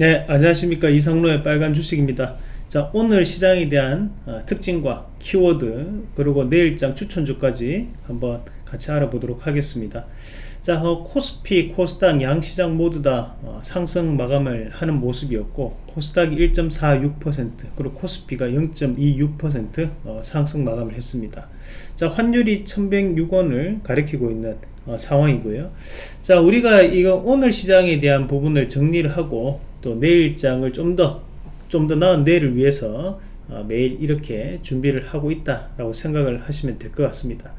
네 안녕하십니까. 이상로의 빨간 주식입니다. 자 오늘 시장에 대한 어, 특징과 키워드 그리고 내일장 추천주까지 한번 같이 알아보도록 하겠습니다. 자 어, 코스피 코스닥 양시장 모두 다 어, 상승 마감을 하는 모습이었고 코스닥이 1.46% 그리고 코스피가 0.26% 어, 상승 마감을 했습니다. 자 환율이 1106원을 가리키고 있는 어, 상황이고요. 자 우리가 이거 오늘 시장에 대한 부분을 정리를 하고 또 내일장을 좀 더 좀 더 나은 내일을 위해서 어, 매일 이렇게 준비를 하고 있다라고 생각을 하시면 될 것 같습니다.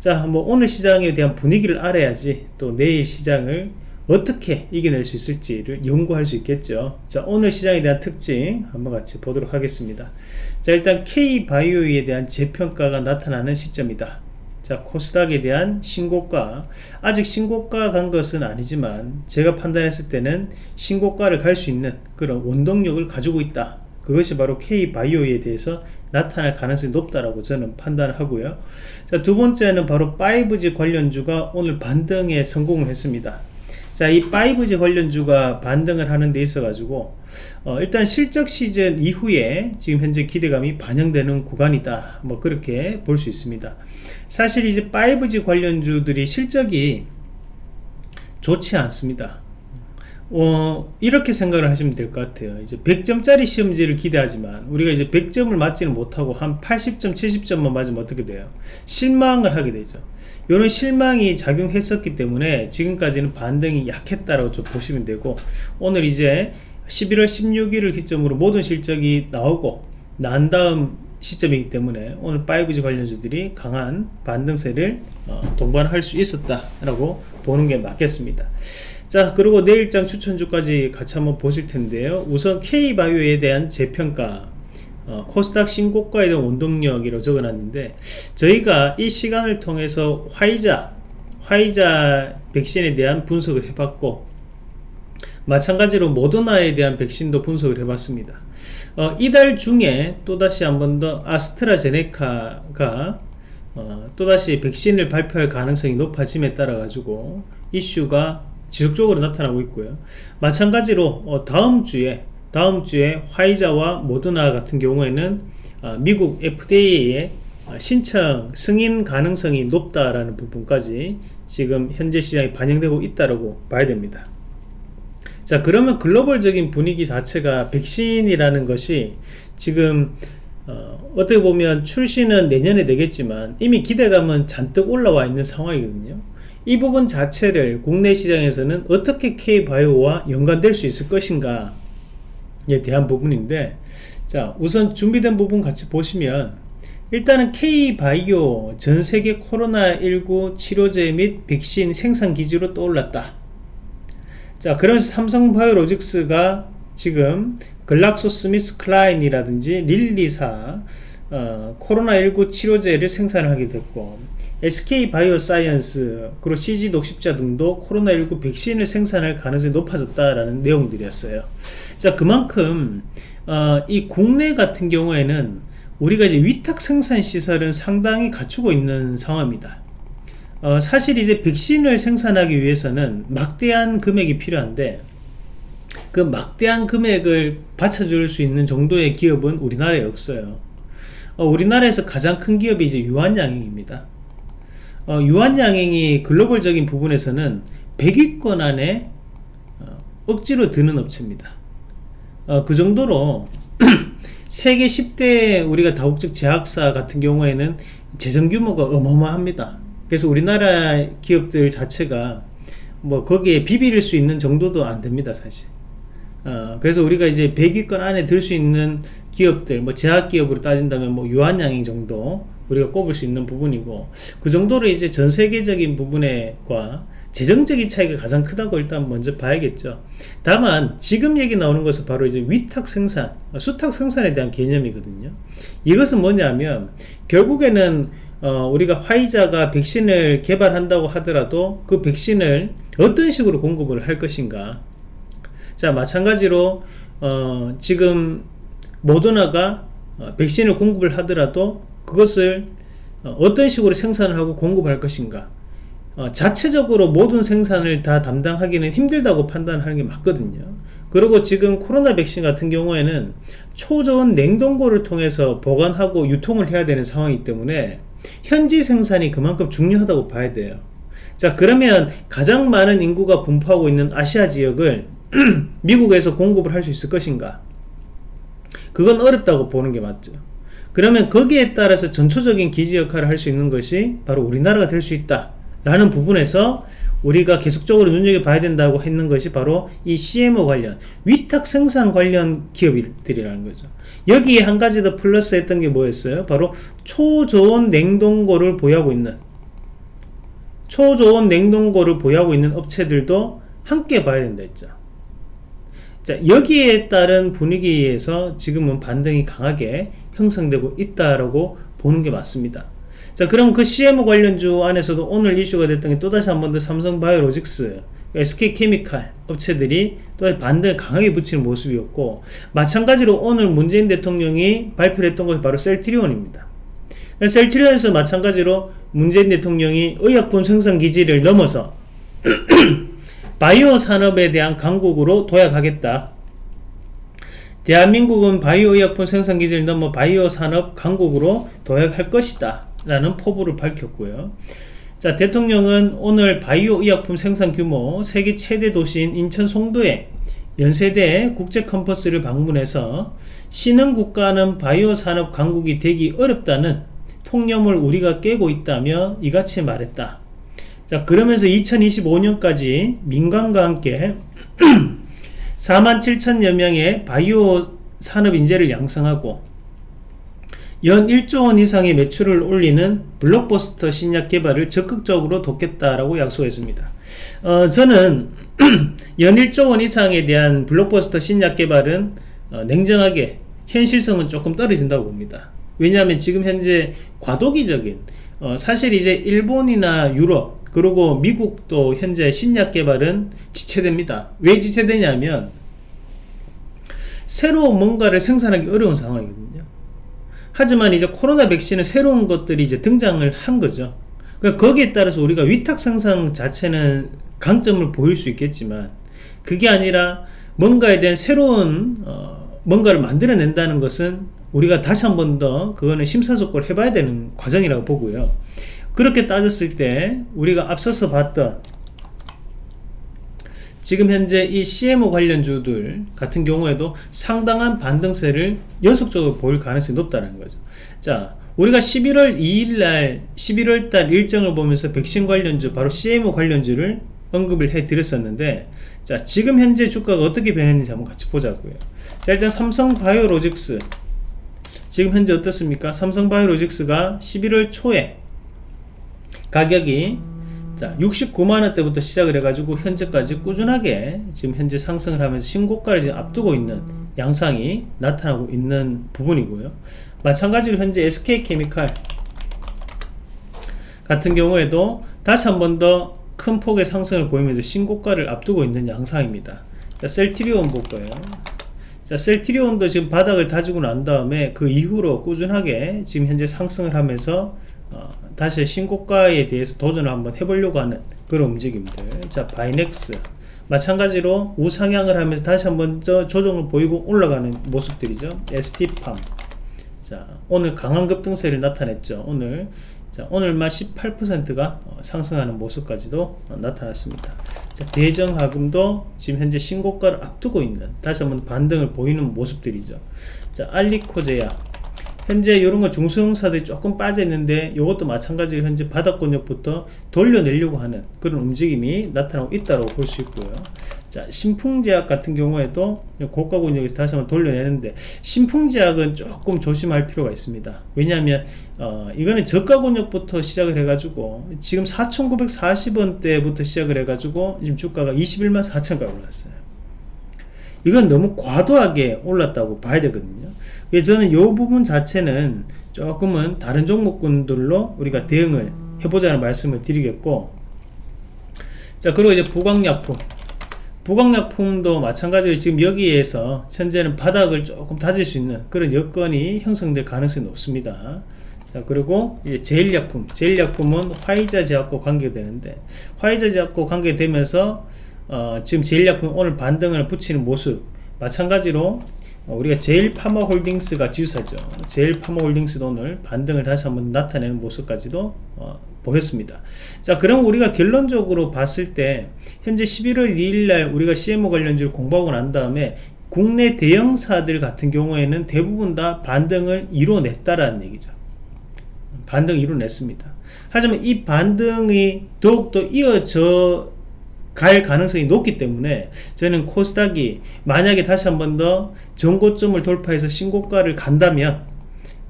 자 뭐 오늘 시장에 대한 분위기를 알아야지 또 내일 시장을 어떻게 이겨낼 수 있을지를 연구할 수 있겠죠. 자 오늘 시장에 대한 특징 한번 같이 보도록 하겠습니다. 자 일단 K바이오에 대한 재평가가 나타나는 시점이다 자 코스닥에 대한 신고가 아직 신고가 간 것은 아니지만 제가 판단했을 때는 신고가를 갈 수 있는 그런 원동력을 가지고 있다. 그것이 바로 K바이오에 대해서 나타날 가능성이 높다라고 저는 판단하고요. 자 두 번째는 바로 5G 관련주가 오늘 반등에 성공을 했습니다 자, 이 5G 관련주가 반등을 하는 데 있어 가지고 어, 일단 실적 시즌 이후에 지금 현재 기대감이 반영되는 구간이다. 뭐 그렇게 볼 수 있습니다. 사실 이제 5G 관련주들이 실적이 좋지 않습니다. 어, 이렇게 생각을 하시면 될 것 같아요. 이제 100점짜리 시험지를 기대하지만 우리가 이제 100점을 맞지는 못하고 한 80점, 70점만 맞으면 어떻게 돼요? 실망을 하게 되죠. 이런 실망이 작용했었기 때문에 지금까지는 반등이 약했다라고 좀 보시면 되고 오늘 이제 11월 16일을 기점으로 모든 실적이 나오고 난 다음 시점이기 때문에 오늘 5G 관련주들이 강한 반등세를 어, 동반할 수 있었다라고 보는 게 맞겠습니다. 자 그리고 내일장 추천주까지 같이 한번 보실 텐데요. 우선 K바이오에 대한 재평가 어, 코스닥 신고가에 대한 원동력이라고 적어놨는데 저희가 이 시간을 통해서 화이자 화이자 백신에 대한 분석을 해봤고 마찬가지로 모더나에 대한 백신도 분석을 해봤습니다 어, 이달 중에 또다시 한 번 더 아스트라제네카가 어, 또다시 백신을 발표할 가능성이 높아짐에 따라 가지고 이슈가 지속적으로 나타나고 있고요 마찬가지로 어, 다음 주에 다음 주에 화이자와 모더나 같은 경우에는 어, 미국 FDA의 어, 신청 승인 가능성이 높다라는 부분까지 지금 현재 시장에 반영되고 있다고 봐야 됩니다. 자 그러면 글로벌적인 분위기 자체가 백신이라는 것이 지금 어, 떻게 보면 출시는 내년에 되겠지만 이미 기대감은 잔뜩 올라와 있는 상황이거든요. 이 부분 자체를 국내 시장에서는 어떻게 K바이오와 연관될 수 있을 것인가 에 대한 부분인데 자 우선 준비된 부분 같이 보시면 일단은 K바이오 전세계 코로나19 치료제 및 백신 생산 기지로 떠올랐다. 자 그러면서 삼성바이오로직스가 지금 글락소스미스 클라인이라든지 릴리사 어, 코로나19 치료제를 생산하게 됐고 SK바이오사이언스 그리고 GC 녹십자 등도 코로나19 백신을 생산할 가능성이 높아졌다라는 내용들이었어요. 자 그만큼 어, 이 국내 같은 경우에는 우리가 이제 위탁 생산 시설은 상당히 갖추고 있는 상황입니다. 어, 사실 이제 백신을 생산하기 위해서는 막대한 금액이 필요한데 그 막대한 금액을 받쳐줄 수 있는 정도의 기업은 우리나라에 없어요. 어, 우리나라에서 가장 큰 기업이 이제 유한양행입니다. 어, 유한양행이 글로벌적인 부분에서는 100위권 안에 어, 억지로 드는 업체입니다. 어, 그 정도로 세계 10대 우리가 다국적 제약사 같은 경우에는 재정 규모가 어마어마합니다. 그래서 우리나라 기업들 자체가 뭐 거기에 비빌 수 있는 정도도 안 됩니다, 사실. 어, 그래서 우리가 이제 100위권 안에 들 수 있는 기업들, 뭐 제약기업으로 따진다면 뭐 유한양행 정도 우리가 꼽을 수 있는 부분이고 그 정도로 이제 전 세계적인 부분에과 재정적인 차이가 가장 크다고 일단 먼저 봐야겠죠. 다만 지금 얘기 나오는 것은 바로 이제 위탁 생산, 수탁 생산에 대한 개념이거든요. 이것은 뭐냐면 결국에는 어, 우리가 화이자가 백신을 개발한다고 하더라도 그 백신을 어떤 식으로 공급을 할 것인가. 자 마찬가지로 어, 지금 모더나가 어, 백신을 공급을 하더라도 그것을 어, 어떤 식으로 생산을 하고 공급할 것인가 어, 자체적으로 모든 생산을 다 담당하기는 힘들다고 판단하는 게 맞거든요 그리고 지금 코로나 백신 같은 경우에는 초저온 냉동고를 통해서 보관하고 유통을 해야 되는 상황이기 때문에 현지 생산이 그만큼 중요하다고 봐야 돼요. 자 그러면 가장 많은 인구가 분포하고 있는 아시아 지역을 미국에서 공급을 할 수 있을 것인가? 그건 어렵다고 보는 게 맞죠. 그러면 거기에 따라서 전초적인 기지 역할을 할 수 있는 것이 바로 우리나라가 될 수 있다. 라는 부분에서 우리가 계속적으로 눈여겨봐야 된다고 했는 것이 바로 이 CMO 관련, 위탁 생산 관련 기업들이라는 거죠. 여기에 한 가지 더 플러스 했던 게 뭐였어요? 바로 초저온 냉동고를 보유하고 있는 초저온 냉동고를 보유하고 있는 업체들도 함께 봐야 된다 했죠. 자, 여기에 따른 분위기에서 지금은 반등이 강하게 형성되고 있다라고 보는 게 맞습니다. 자, 그럼 그 CMO 관련주 안에서도 오늘 이슈가 됐던 게 또다시 한 번 더 삼성바이오로직스, SK케미칼 업체들이 또 반등을 강하게 붙이는 모습이었고 마찬가지로 오늘 문재인 대통령이 발표를 했던 것이 바로 셀트리온입니다. 셀트리온에서 마찬가지로 문재인 대통령이 의약품 생산 기지를 넘어서 바이오 산업에 대한 강국으로 도약하겠다. 대한민국은 바이오 의약품 생산 기지를 넘어 바이오 산업 강국으로 도약할 것이다. 라는 포부를 밝혔고요. 자, 대통령은 오늘 바이오 의약품 생산 규모 세계 최대 도시인 인천 송도에 연세대 국제 캠퍼스를 방문해서 신흥 국가는 바이오 산업 강국이 되기 어렵다는 통념을 우리가 깨고 있다며 이같이 말했다. 자, 그러면서 2025년까지 민간과 함께 4만 7천여 명의 바이오 산업 인재를 양성하고 연 1조 원 이상의 매출을 올리는 블록버스터 신약 개발을 적극적으로 돕겠다라고 약속했습니다. 어, 저는 연 1조 원 이상에 대한 블록버스터 신약 개발은 어, 냉정하게 현실성은 조금 떨어진다고 봅니다. 왜냐하면 지금 현재 과도기적인 어, 사실 이제 일본이나 유럽 그리고 미국도 현재 신약 개발은 지체됩니다. 왜 지체되냐면 새로운 뭔가를 생산하기 어려운 상황이거든요. 하지만 이제 코로나 백신은 새로운 것들이 이제 등장을 한 거죠. 그러니까 거기에 따라서 우리가 위탁 생산 자체는 강점을 보일 수 있겠지만 그게 아니라 뭔가에 대한 새로운 어, 뭔가를 만들어낸다는 것은 우리가 다시 한 번 더 그거는 심사숙고를 해봐야 되는 과정이라고 보고요. 그렇게 따졌을 때 우리가 앞서서 봤던 지금 현재 이 CMO 관련주들 같은 경우에도 상당한 반등세를 연속적으로 보일 가능성이 높다는 거죠. 자, 우리가 11월 2일 날 11월 달 일정을 보면서 백신 관련주 바로 CMO 관련주를 언급을 해 드렸었는데 자, 지금 현재 주가가 어떻게 변했는지 한번 같이 보자고요. 자, 일단 삼성바이오로직스 지금 현재 어떻습니까? 삼성바이오로직스가 11월 초에 가격이 자 69만원대부터 시작을 해가지고 현재까지 꾸준하게 지금 현재 상승을 하면서 신고가를 지금 앞두고 있는 양상이 나타나고 있는 부분이고요. 마찬가지로 현재 SK케미칼 같은 경우에도 다시 한 번 더 큰 폭의 상승을 보이면서 신고가를 앞두고 있는 양상입니다. 자 셀트리온 볼까요. 자 셀트리온도 지금 바닥을 다지고 난 다음에 그 이후로 꾸준하게 지금 현재 상승을 하면서 어, 다시 신고가에 대해서 도전을 한번 해보려고 하는 그런 움직임들. 자 바이넥스. 마찬가지로 우상향을 하면서 다시 한번 더 조정을 보이고 올라가는 모습들이죠. ST팜. 자 오늘 강한 급등세를 나타냈죠 오늘. 자 오늘만 18%가 어, 상승하는 모습까지도 어, 나타났습니다. 자 대정하금도 지금 현재 신고가를 앞두고 있는 다시 한번 반등을 보이는 모습들이죠. 자 알리코제야 현재 이런 거 중소형사들이 조금 빠져 있는데 이것도 마찬가지로 현재 바닥권역부터 돌려내려고 하는 그런 움직임이 나타나고 있다고 볼 수 있고요. 자 신풍제약 같은 경우에도 고가 권역에서 다시 한번 돌려내는데 신풍제약은 조금 조심할 필요가 있습니다. 왜냐하면 어, 이거는 저가 권역부터 시작을 해가지고 지금 4,940원대부터 시작을 해가지고 지금 주가가 21만 4천까지 올랐어요 이건 너무 과도하게 올랐다고 봐야 되거든요. 그래서 저는 이 부분 자체는 조금은 다른 종목군들로 우리가 대응을 해보자는 말씀을 드리겠고 자 그리고 이제 부광약품. 부광약품도 마찬가지로 지금 여기에서 현재는 바닥을 조금 다질 수 있는 그런 여건이 형성될 가능성이 높습니다. 자 그리고 이제 제일약품. 제일약품은 화이자 제약과 관계되는데 화이자 제약과 관계되면서 어, 지금 제일약품 오늘 반등을 붙이는 모습 마찬가지로 어, 우리가 제일파마홀딩스가 지주사죠. 제일파마홀딩스도 오늘 반등을 다시 한번 나타내는 모습까지도 어, 보였습니다. 자, 그럼 우리가 결론적으로 봤을 때 현재 11월 2일 날 우리가 CMO 관련주를 공부하고 난 다음에 국내 대형사들 같은 경우에는 대부분 다 반등을 이뤄냈다라는 얘기죠. 반등 이뤄냈습니다. 하지만 이 반등이 더욱더 이어져 갈 가능성이 높기 때문에 저는 코스닥이 만약에 다시 한 번 더 전고점을 돌파해서 신고가를 간다면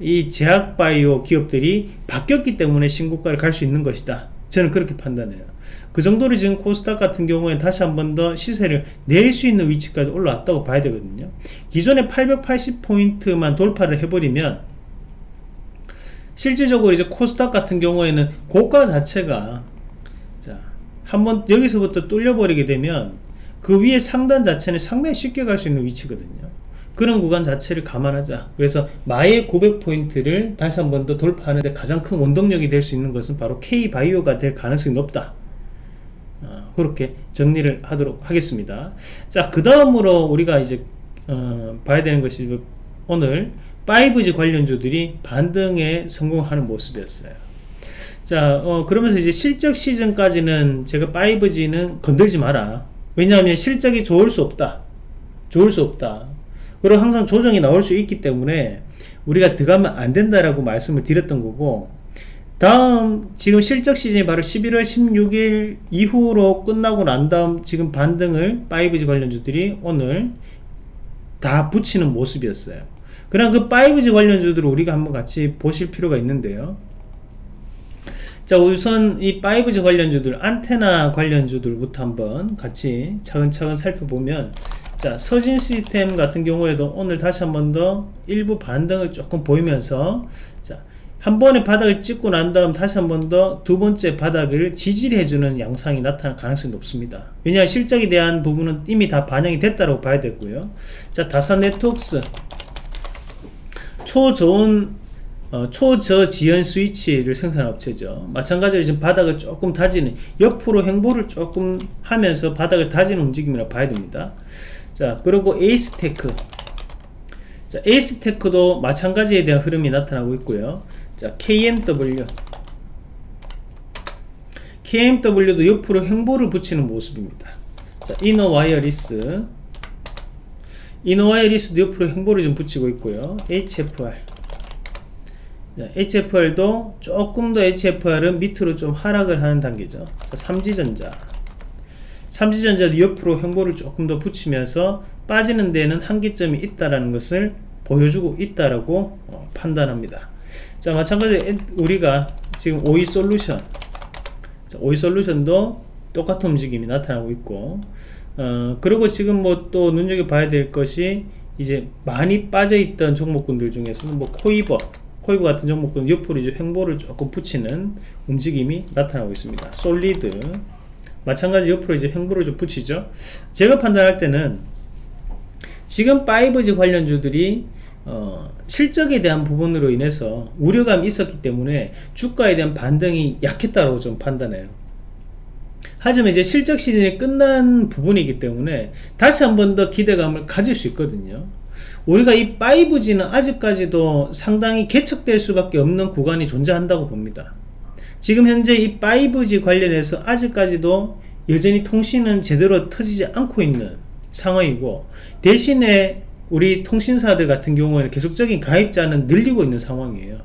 이 제약바이오 기업들이 바뀌었기 때문에 신고가를 갈 수 있는 것이다. 저는 그렇게 판단해요. 그 정도로 지금 코스닥 같은 경우에 다시 한 번 더 시세를 내릴 수 있는 위치까지 올라왔다고 봐야 되거든요. 기존에 880포인트만 돌파를 해버리면 실질적으로 이제 코스닥 같은 경우에는 고가 자체가 자 한번 여기서부터 뚫려버리게 되면 그 위에 상단 자체는 상당히 쉽게 갈 수 있는 위치거든요. 그런 구간 자체를 감안하자. 그래서 마의 900포인트를 다시 한 번 더 돌파하는데 가장 큰 원동력이 될 수 있는 것은 바로 K바이오가 될 가능성이 높다. 어, 그렇게 정리를 하도록 하겠습니다. 자그 다음으로 우리가 이제 어, 봐야 되는 것이 오늘 5G 관련주들이 반등에 성공하는 모습이었어요 자 어, 그러면서 이제 실적 시즌까지는 제가 5G는 건들지 마라. 왜냐하면 실적이 좋을 수 없다. 좋을 수 없다. 그리고 항상 조정이 나올 수 있기 때문에 우리가 들어가면 안 된다라고 말씀을 드렸던 거고 다음 지금 실적 시즌이 바로 11월 16일 이후로 끝나고 난 다음 지금 반등을 5G 관련주들이 오늘 다 붙이는 모습이었어요. 그럼 그 5G 관련주들을 우리가 한번 같이 보실 필요가 있는데요 자 우선 이 5G 관련주들 안테나 관련주들부터 한번 같이 차근차근 살펴보면 자 서진 시스템 같은 경우에도 오늘 다시 한 번 더 일부 반등을 조금 보이면서 자 한 번에 바닥을 찍고 난 다음 다시 한 번 더 두 번째 바닥을 지지해주는 양상이 나타날 가능성이 높습니다. 왜냐하면 실적에 대한 부분은 이미 다 반영이 됐다고 봐야 되고요. 자 다산 네트웍스. 초저온 어, 초저지연 스위치를 생산한 업체죠. 마찬가지로 지금 바닥을 조금 다지는 옆으로 횡보를 조금 하면서 바닥을 다지는 움직임이라 봐야 됩니다. 자 그리고 에이스테크 자 에이스테크도 마찬가지에 대한 흐름이 나타나고 있고요. 자 KMW KMW도 옆으로 횡보를 붙이는 모습입니다. 자 이노와이어리스 이너 와이어리스도 옆으로 행보를 좀 붙이고 있고요. HFR HFR도 조금 더 HFR은 밑으로 좀 하락을 하는 단계죠. 자, 삼지전자. 삼지전자도 옆으로 행보를 조금 더 붙이면서 빠지는 데는 한계점이 있다라는 것을 보여주고 있다라고 어, 판단합니다. 자, 마찬가지로 우리가 지금 오이 솔루션. 자, 오이 솔루션도 똑같은 움직임이 나타나고 있고, 어, 그리고 지금 뭐 또 눈여겨봐야 될 것이 이제 많이 빠져있던 종목군들 중에서는 뭐 코위버, 코위버 같은 종목은 옆으로 이제 횡보를 조금 붙이는 움직임이 나타나고 있습니다. 솔리드 마찬가지 옆으로 이제 횡보를 좀 붙이죠. 제가 판단할 때는 지금 5G 관련주들이 어, 실적에 대한 부분으로 인해서 우려감이 있었기 때문에 주가에 대한 반등이 약했다고 좀 판단해요. 하지만 이제 실적 시즌이 끝난 부분이기 때문에 다시 한 번 더 기대감을 가질 수 있거든요. 우리가 이 5G는 아직까지도 상당히 개척될 수밖에 없는 구간이 존재한다고 봅니다. 지금 현재 이 5G 관련해서 아직까지도 여전히 통신은 제대로 터지지 않고 있는 상황이고 대신에 우리 통신사들 같은 경우에는 계속적인 가입자는 늘리고 있는 상황이에요.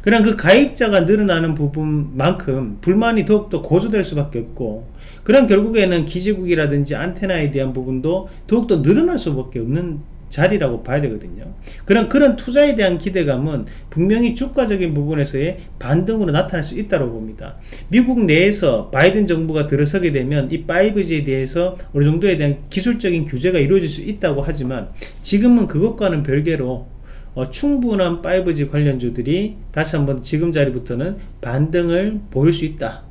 그럼 그 가입자가 늘어나는 부분만큼 불만이 더욱더 고조될 수밖에 없고 그런 결국에는 기지국이라든지 안테나에 대한 부분도 더욱더 늘어날 수밖에 없는 자리라고 봐야 되거든요. 그런 그런 투자에 대한 기대감은 분명히 주가적인 부분에서의 반등으로 나타날 수 있다고 봅니다. 미국 내에서 바이든 정부가 들어서게 되면 이 5G에 대해서 어느 정도에 대한 기술적인 규제가 이루어질 수 있다고 하지만 지금은 그것과는 별개로 어, 충분한 5G 관련주들이 다시 한번 지금 자리부터는 반등을 보일 수 있다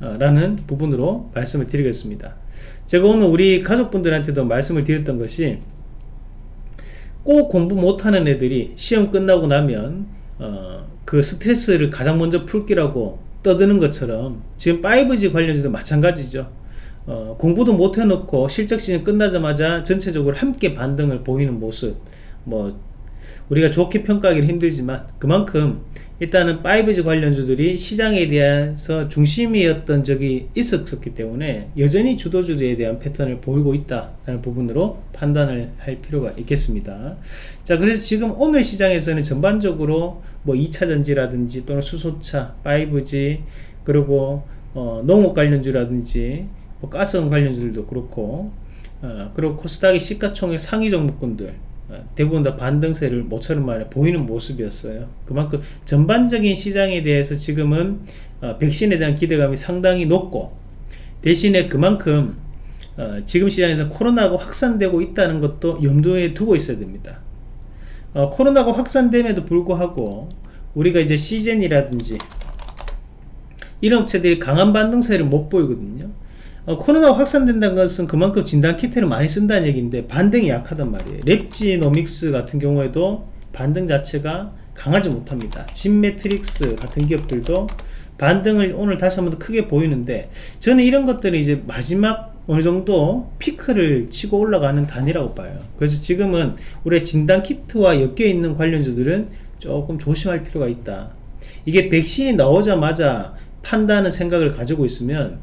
어, 라는 부분으로 말씀을 드리겠습니다 제가 오늘 우리 가족분들한테도 말씀을 드렸던 것이 꼭 공부 못하는 애들이 시험 끝나고 나면 어, 그 스트레스를 가장 먼저 풀기라고 떠드는 것처럼 지금 5G 관련주도 마찬가지죠. 어, 공부도 못 해놓고 실적 시즌 끝나자마자 전체적으로 함께 반등을 보이는 모습 뭐 우리가 좋게 평가하기는 힘들지만 그만큼 일단은 5G 관련주들이 시장에 대해서 중심이었던 적이 있었기 때문에 여전히 주도주들에 대한 패턴을 보이고 있다는 부분으로 판단을 할 필요가 있겠습니다. 자, 그래서 지금 오늘 시장에서는 전반적으로 뭐 2차전지라든지 또는 수소차, 5G 그리고 어, 농업 관련주라든지 뭐 가스원 관련주들도 그렇고 어, 그리고 코스닥의 시가총액 상위 종목군들 어, 대부분 다 반등세를 모처럼 만에 보이는 모습이었어요. 그만큼 전반적인 시장에 대해서 지금은 어, 백신에 대한 기대감이 상당히 높고 대신에 그만큼 어, 지금 시장에서 코로나가 확산되고 있다는 것도 염두에 두고 있어야 됩니다. 어, 코로나가 확산됨에도 불구하고 우리가 이제 시젠이라든지 이런 업체들이 강한 반등세를 못 보이거든요. 어, 코로나가 확산된다는 것은 그만큼 진단키트를 많이 쓴다는 얘기인데 반등이 약하단 말이에요. 랩지노믹스 같은 경우에도 반등 자체가 강하지 못합니다. 진매트릭스 같은 기업들도 반등을 오늘 다시 한번 더 크게 보이는데 저는 이런 것들은 이제 마지막 어느 정도 피크를 치고 올라가는 단이라고 봐요. 그래서 지금은 우리 진단키트와 엮여 있는 관련주들은 조금 조심할 필요가 있다. 이게 백신이 나오자마자 판다는 생각을 가지고 있으면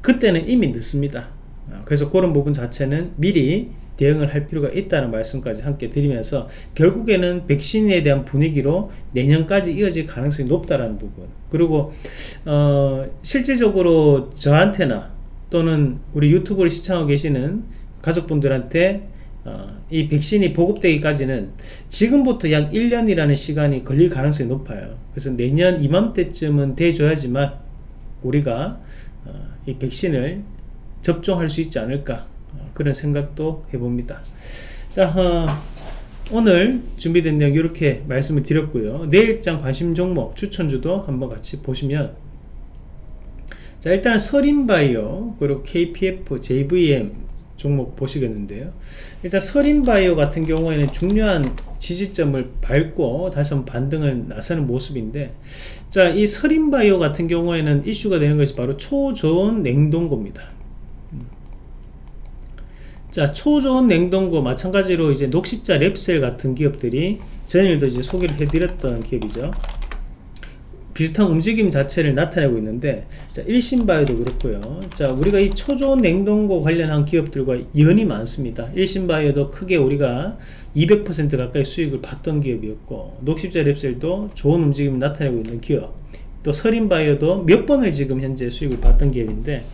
그때는 이미 늦습니다. 어, 그래서 그런 부분 자체는 미리 대응을 할 필요가 있다는 말씀까지 함께 드리면서 결국에는 백신에 대한 분위기로 내년까지 이어질 가능성이 높다라는 부분. 그리고 어, 실질적으로 저한테나 또는 우리 유튜브를 시청하고 계시는 가족분들한테 어, 이 백신이 보급되기까지는 지금부터 약 1년이라는 시간이 걸릴 가능성이 높아요. 그래서 내년 이맘때쯤은 돼줘야지만 우리가 어, 이 백신을 접종할 수 있지 않을까 어, 그런 생각도 해봅니다. 자 어, 오늘 준비된 내용 이렇게 말씀을 드렸고요. 내일장 관심 종목 추천주도 한번 같이 보시면 자 일단 서린바이오 그리고 KPF, JVM 종목 보시겠는데요. 일단 서린바이오 같은 경우에는 중요한 지지점을 밟고 다시 한번 반등을 나서는 모습인데 자이 서린바이오 같은 경우에는 이슈가 되는 것이 바로 초저온 냉동고입니다. 음. 자 초저온 냉동고 마찬가지로 이제 녹십자 랩셀 같은 기업들이 전일도 이제 소개를 해드렸던 기업이죠 비슷한 움직임 자체를 나타내고 있는데 자 일신바이오도 그렇고요. 자 우리가 이 초저온 냉동고 관련한 기업들과 연이 많습니다. 일신바이오도 크게 우리가 200% 가까이 수익을 봤던 기업이었고 녹십자 랩셀도 좋은 움직임을 나타내고 있는 기업. 또 서린바이오도 몇 번을 지금 현재 수익을 봤던 기업인데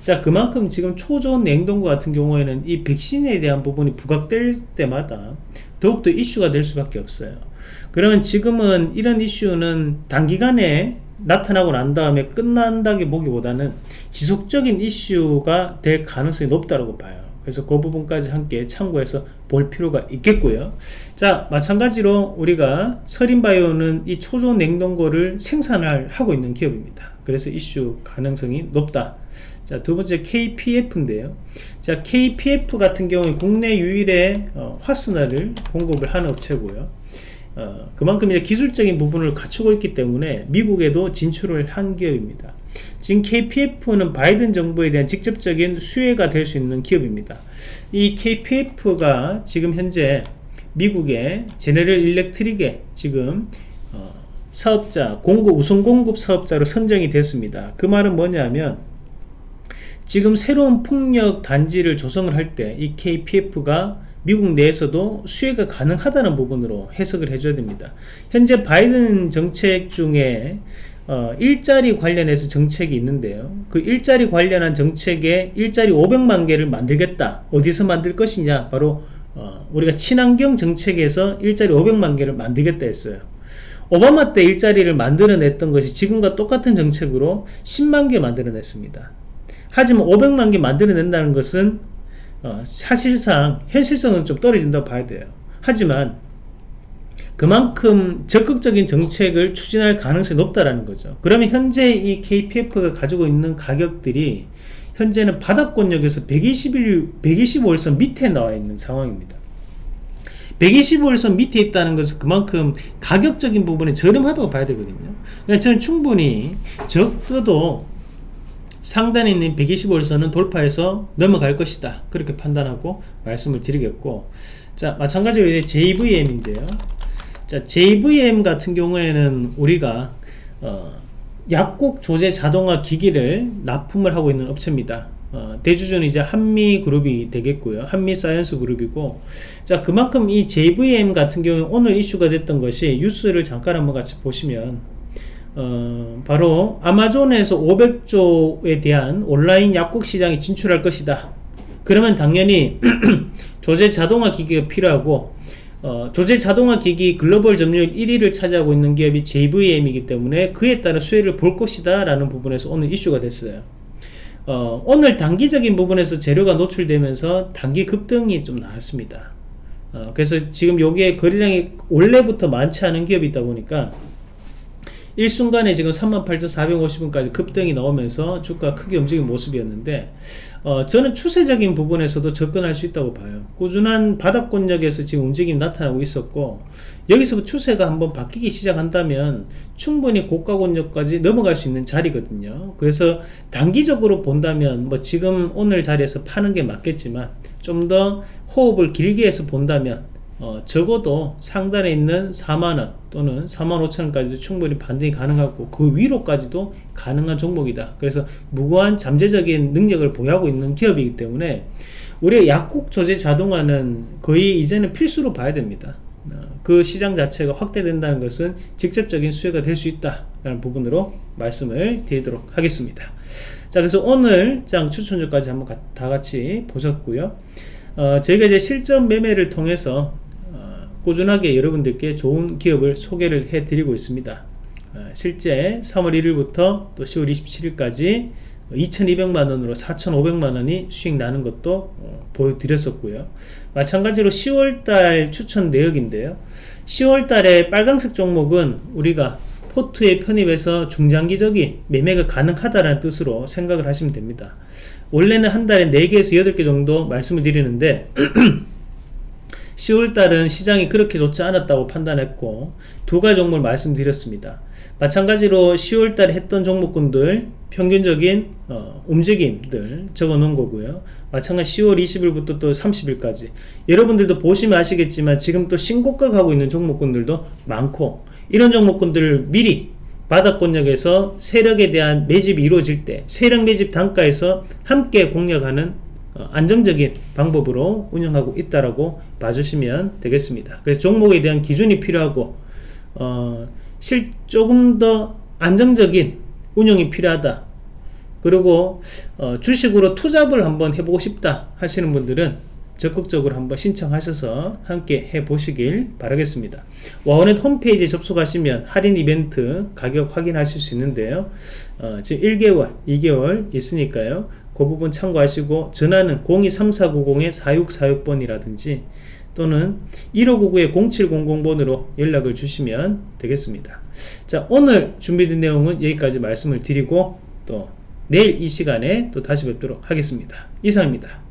자 그만큼 지금 초저온 냉동고 같은 경우에는 이 백신에 대한 부분이 부각될 때마다 더욱더 이슈가 될 수밖에 없어요 그러면 지금은 이런 이슈는 단기간에 나타나고 난 다음에 끝난다기 보기보다는 지속적인 이슈가 될 가능성이 높다고 봐요. 그래서 그 부분까지 함께 참고해서 볼 필요가 있겠고요. 자 마찬가지로 우리가 서린바이오는 이 초조 냉동고를 생산을 하고 있는 기업입니다. 그래서 이슈 가능성이 높다. 자 두번째 KPF인데요. 자 KPF 같은 경우에 국내 유일의 어, 화스나를 공급을 하는 업체고요 어, 그만큼 이제 기술적인 부분을 갖추고 있기 때문에 미국에도 진출을 한 기업입니다. 지금 KPF는 바이든 정부에 대한 직접적인 수혜가 될 수 있는 기업입니다. 이 KPF가 지금 현재 미국의 제네럴 일렉트릭에 지금 어, 사업자 공급 우선 공급 사업자로 선정이 됐습니다. 그 말은 뭐냐면 지금 새로운 풍력 단지를 조성을 할 때 이 KPF가 미국 내에서도 수혜가 가능하다는 부분으로 해석을 해줘야 됩니다. 현재 바이든 정책 중에 어, 일자리 관련해서 정책이 있는데요. 그 일자리 관련한 정책에 일자리 500만 개를 만들겠다. 어디서 만들 것이냐? 바로 어, 우리가 친환경 정책에서 일자리 500만 개를 만들겠다 했어요. 오바마 때 일자리를 만들어냈던 것이 지금과 똑같은 정책으로 10만 개 만들어냈습니다. 하지만 500만 개 만들어낸다는 것은 어, 사실상 현실성은 좀 떨어진다고 봐야 돼요. 하지만 그만큼 적극적인 정책을 추진할 가능성이 높다라는 거죠. 그러면 현재 이 KPF가 가지고 있는 가격들이 현재는 바닥권역에서 121, 125일선 밑에 나와 있는 상황입니다. 125일선 밑에 있다는 것은 그만큼 가격적인 부분이 저렴하다고 봐야 되거든요. 그러니까 저는 충분히 적어도 상단에 있는 125일선은 돌파해서 넘어갈 것이다. 그렇게 판단하고 말씀을 드리겠고 자 마찬가지로 이제 JVM인데요. 자 JVM 같은 경우에는 우리가 어, 약국 조제 자동화 기기를 납품을 하고 있는 업체입니다. 어, 대주주는 이제 한미그룹이 되겠고요. 한미 사이언스 그룹이고. 자 그만큼 이 JVM 같은 경우에 오늘 이슈가 됐던 것이 뉴스를 잠깐 한번 같이 보시면 어, 바로 아마존에서 500조에 대한 온라인 약국 시장에 진출할 것이다 그러면 당연히 조제 자동화 기기가 필요하고 어, 조제 자동화 기기 글로벌 점유율 1위를 차지하고 있는 기업이 JVM이기 때문에 그에 따라 수혜를 볼 것이다 라는 부분에서 오늘 이슈가 됐어요 어, 오늘 단기적인 부분에서 재료가 노출되면서 단기 급등이 좀 나왔습니다. 어, 그래서 지금 여기에 거래량이 원래부터 많지 않은 기업이 있다 보니까 일순간에 지금 38,450원까지 급등이 나오면서 주가 크게 움직인 모습이었는데 어, 저는 추세적인 부분에서도 접근할 수 있다고 봐요. 꾸준한 바닥권역에서 지금 움직임이 나타나고 있었고 여기서 추세가 한번 바뀌기 시작한다면 충분히 고가권역까지 넘어갈 수 있는 자리거든요. 그래서 단기적으로 본다면 뭐 지금 오늘 자리에서 파는 게 맞겠지만 좀 더 호흡을 길게 해서 본다면 어, 적어도 상단에 있는 4만원 또는 4만 5천원까지도 충분히 반등이 가능하고 그 위로까지도 가능한 종목이다. 그래서 무고한 잠재적인 능력을 보유하고 있는 기업이기 때문에 우리가 약국 조제 자동화는 거의 이제는 필수로 봐야 됩니다. 어, 그 시장 자체가 확대된다는 것은 직접적인 수혜가 될 수 있다 라는 부분으로 말씀을 드리도록 하겠습니다. 자 그래서 오늘 장 추천주까지 한번 다 같이 보셨고요. 어, 저희가 이제 실전 매매를 통해서 꾸준하게 여러분들께 좋은 기업을 소개를 해 드리고 있습니다. 어, 실제 3월 1일부터 또 10월 27일까지 2200만원으로 4500만원이 수익 나는 것도 어, 보여드렸었고요. 마찬가지로 10월달 추천 내역인데요. 10월달에 빨강색 종목은 우리가 포트에 편입해서 중장기적인 매매가 가능하다는 뜻으로 생각을 하시면 됩니다. 원래는 한 달에 4개에서 8개 정도 말씀을 드리는데 10월달은 시장이 그렇게 좋지 않았다고 판단했고 두 가지 종목을 말씀드렸습니다. 마찬가지로 10월달에 했던 종목군들 평균적인 어, 움직임들 적어 놓은 거고요. 마찬가지 10월 20일부터 또 30일까지 여러분들도 보시면 아시겠지만 지금 또 신고가 가고 있는 종목군들도 많고 이런 종목군들을 미리 바닥권역에서 세력에 대한 매집이 이루어질 때 세력 매집 단가에서 함께 공략하는 어, 안정적인 방법으로 운영하고 있다라고 봐주시면 되겠습니다. 그래서 종목에 대한 기준이 필요하고 어, 실 조금 더 안정적인 운영이 필요하다. 그리고 어, 주식으로 투잡을 한번 해보고 싶다 하시는 분들은 적극적으로 한번 신청하셔서 함께 해보시길 바라겠습니다. 와원넷 홈페이지 접속하시면 할인 이벤트 가격 확인하실 수 있는데요. 어, 지금 1개월, 2개월 있으니까요. 그 부분 참고하시고 전화는 023490-4646번이라든지 또는 1599-0700번으로 연락을 주시면 되겠습니다. 자 오늘 준비된 내용은 여기까지 말씀을 드리고 또 내일 이 시간에 또 다시 뵙도록 하겠습니다. 이상입니다.